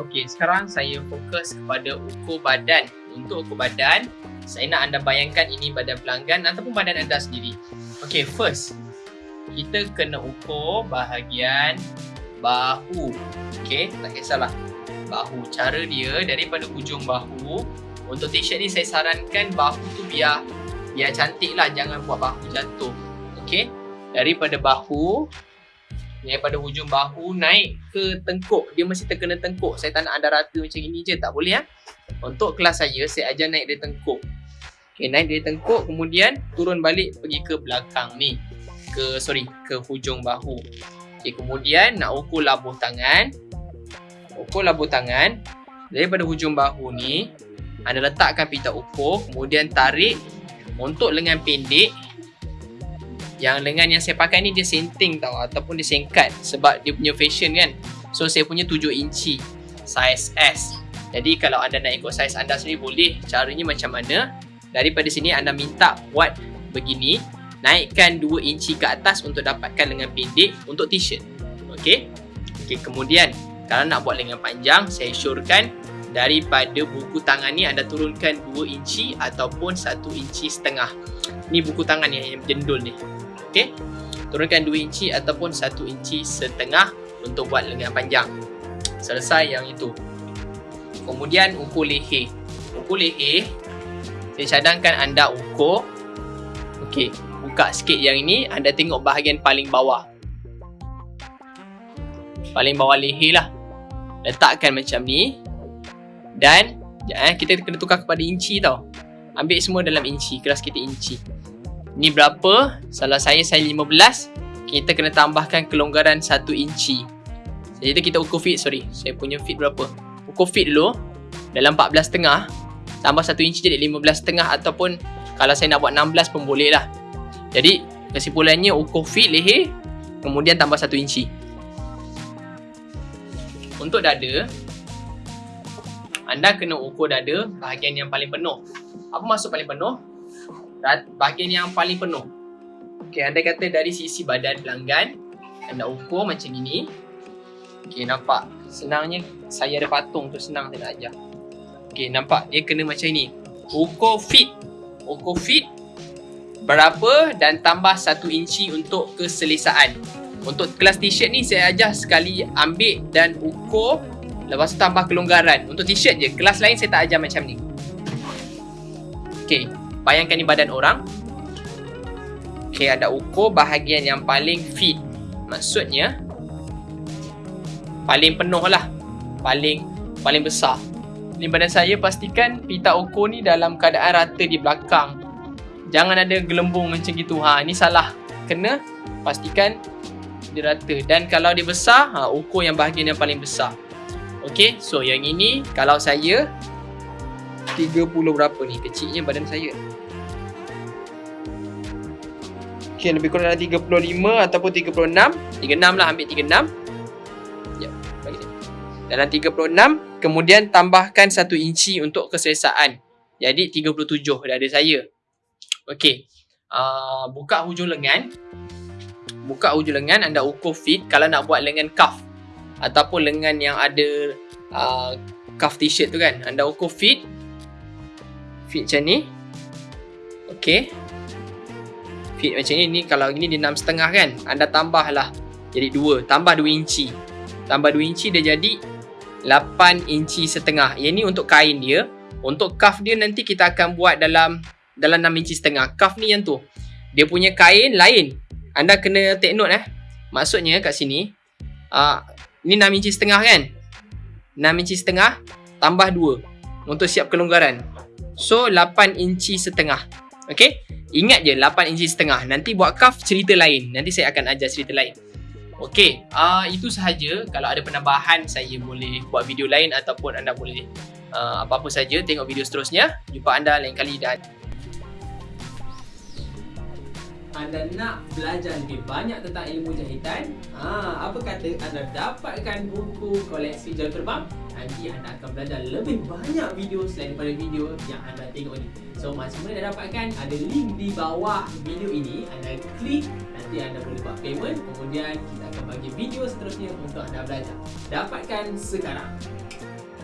Okey, sekarang saya fokus kepada ukur badan. Untuk ukur badan, saya nak anda bayangkan ini badan pelanggan ataupun badan anda sendiri. Okey, first, kita kena ukur bahagian bahu. Okey, tak kisahlah. Bahu. Cara dia daripada hujung bahu. Untuk t-shirt ni saya sarankan bahu tu biar biar cantik lah. Jangan buat bahu jatuh. Okey, daripada bahu daripada hujung bahu naik ke tengkuk. Dia mesti terkena tengkuk. Saya tak nak anda rata macam ini je. Tak boleh ya untuk kelas saya saya ajar naik dari tengkuk. Okay, naik dari tengkuk kemudian turun balik pergi ke belakang ni. Ke sorry ke hujung bahu. Okay, kemudian nak ukur labuh tangan. Ukur labuh tangan. Daripada hujung bahu ni anda letakkan pita ukur kemudian tarik untuk lengan pendek yang lengan yang saya pakai ni dia senting tau ataupun dia singkat sebab dia punya fashion kan. So saya punya 7 inci size S. Jadi kalau anda nak ikut size anda sendiri boleh. Caranya macam mana? Daripada sini anda minta buat begini. Naikkan 2 inci ke atas untuk dapatkan lengan pendek untuk t-shirt. Ok ok kemudian kalau nak buat lengan panjang saya syorkan daripada buku tangan ni anda turunkan 2 inci ataupun 1 inci setengah. Ni buku tangan yang jendul ni Okey. Turunkan 2 inci ataupun 1 inci setengah untuk buat lengan panjang. Selesai yang itu. Kemudian ukur leher. Ukur leher saya cadangkan anda ukur. Okey, buka sikit yang ini, anda tengok bahagian paling bawah. Paling bawah leher lah. Letakkan macam ni. Dan eh, kita kena tukar kepada inci tau. Ambil semua dalam inci, keras kita inci. Ni berapa? Salah saya saya 15. Kita kena tambahkan kelonggaran 1 inci. Jadi kita ukur fit, sorry. Saya punya fit berapa? Ukur fit dulu. Dalam 14 setengah. Tambah 1 inci jadi 15 setengah ataupun kalau saya nak buat 16 pun boleh lah. Jadi kesimpulannya ukur fit leher. Kemudian tambah 1 inci. Untuk dada. Anda kena ukur dada bahagian yang paling penuh. Apa maksud paling penuh? Bahagian yang paling penuh. Okey, anda kata dari sisi badan pelanggan, anda ukur macam ini. Okey, nampak? Senangnya saya ada patung tu senang saya nak ajar. Okey, nampak? Dia kena macam ini. Ukur fit. Ukur fit berapa dan tambah 1 inci untuk keselesaan. Untuk kelas t-shirt ni saya ajar sekali ambil dan ukur lepas tu tambah kelonggaran. Untuk t-shirt je. Kelas lain saya tak ajar macam ni. Okey. Bayangkan ni badan orang. Okay, ada ukur bahagian yang paling fit. Maksudnya, paling penuh lah. Paling paling besar. Ni badan saya pastikan pita ukur ni dalam keadaan rata di belakang. Jangan ada gelembung macam gitu. Ha, ni salah. Kena pastikan dia rata. Dan kalau dia besar, ha, ukur yang bahagian yang paling besar. Okay, so yang ini kalau saya 30 berapa ni? Kecilnya badan saya. Okay, lebih kurang dalam 35 ataupun 36 36 lah ambil 36 Ya, bagi dia Dalam 36 Kemudian tambahkan 1 inci untuk keselesaan. Jadi 37 dah ada saya. Okay uh, Buka hujung lengan. Buka hujung lengan anda ukur fit. Kalau nak buat lengan cuff Ataupun lengan yang ada uh, Cuff t-shirt tu kan Anda ukur fit fit macam ni. Ok fit macam ni, ni kalau ini dia 6.5 kan anda tambah lah jadi 2 tambah 2 inci. Tambah 2 inci dia jadi 8 inci setengah. Yang ni untuk kain dia. Untuk cuff dia nanti kita akan buat dalam dalam 6 inci setengah. Cuff ni yang tu. Dia punya kain lain. Anda kena take note eh. Maksudnya kat sini uh, ni 6 inci setengah kan? 6 inci setengah tambah 2 untuk siap kelonggaran So 8 inci setengah. Okay Ingat je 8 inci setengah. Nanti buat cuff cerita lain. Nanti saya akan ajar cerita lain. Okay uh, Itu sahaja. Kalau ada penambahan Saya boleh buat video lain Ataupun anda boleh uh, Apa-apa saja Tengok video seterusnya. Jumpa anda lain kali dan anda nak belajar lebih banyak tentang ilmu jahitan, ha, apa kata anda dapatkan buku koleksi jam terbang? Nanti anda akan belajar lebih banyak video selain daripada video yang anda tengok ni. So macam mana dah dapatkan? Ada link di bawah video ini. Anda klik, nanti anda boleh buat payment. Kemudian kita akan bagi video seterusnya untuk anda belajar. Dapatkan sekarang.